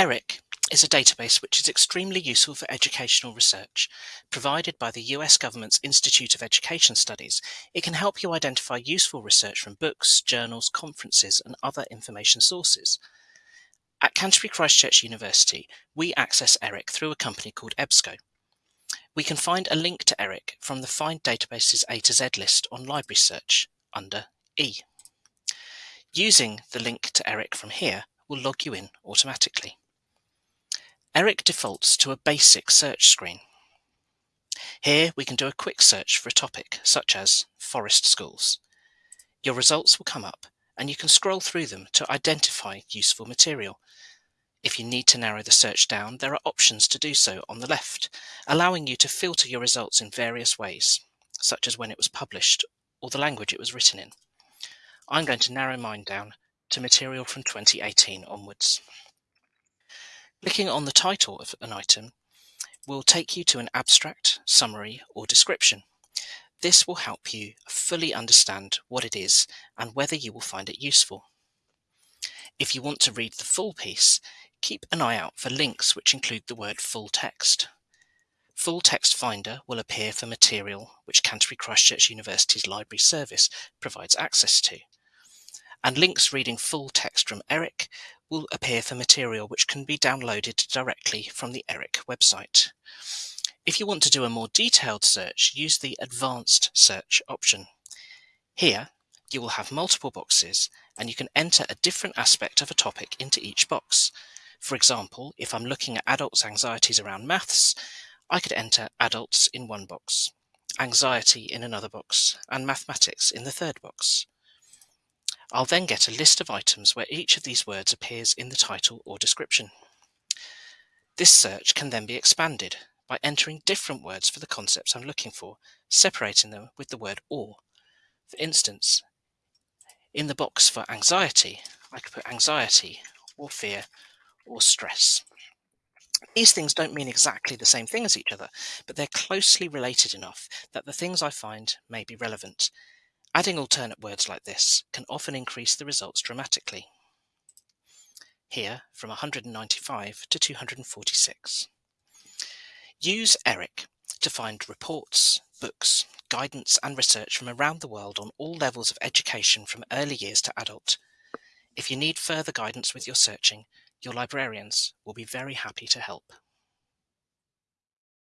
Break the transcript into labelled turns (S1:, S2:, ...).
S1: ERIC is a database which is extremely useful for educational research. Provided by the US government's Institute of Education Studies, it can help you identify useful research from books, journals, conferences, and other information sources. At Canterbury Christ Church University, we access ERIC through a company called EBSCO. We can find a link to ERIC from the Find Databases A to Z list on Library Search under E. Using the link to ERIC from here will log you in automatically. ERIC defaults to a basic search screen. Here we can do a quick search for a topic, such as forest schools. Your results will come up and you can scroll through them to identify useful material. If you need to narrow the search down, there are options to do so on the left, allowing you to filter your results in various ways, such as when it was published or the language it was written in. I'm going to narrow mine down to material from 2018 onwards. Clicking on the title of an item will take you to an abstract, summary, or description. This will help you fully understand what it is and whether you will find it useful. If you want to read the full piece, keep an eye out for links which include the word full text. Full Text Finder will appear for material which Canterbury Christ Church University's library service provides access to. And links reading full text from ERIC will appear for material which can be downloaded directly from the ERIC website. If you want to do a more detailed search, use the Advanced Search option. Here, you will have multiple boxes and you can enter a different aspect of a topic into each box. For example, if I'm looking at adults' anxieties around maths, I could enter adults in one box, anxiety in another box, and mathematics in the third box. I'll then get a list of items where each of these words appears in the title or description. This search can then be expanded by entering different words for the concepts I'm looking for, separating them with the word or. For instance, in the box for anxiety, I could put anxiety or fear or stress. These things don't mean exactly the same thing as each other, but they're closely related enough that the things I find may be relevant, Adding alternate words like this can often increase the results dramatically. Here, from 195 to 246. Use ERIC to find reports, books, guidance and research from around the world on all levels of education from early years to adult. If you need further guidance with your searching, your librarians will be very happy to help.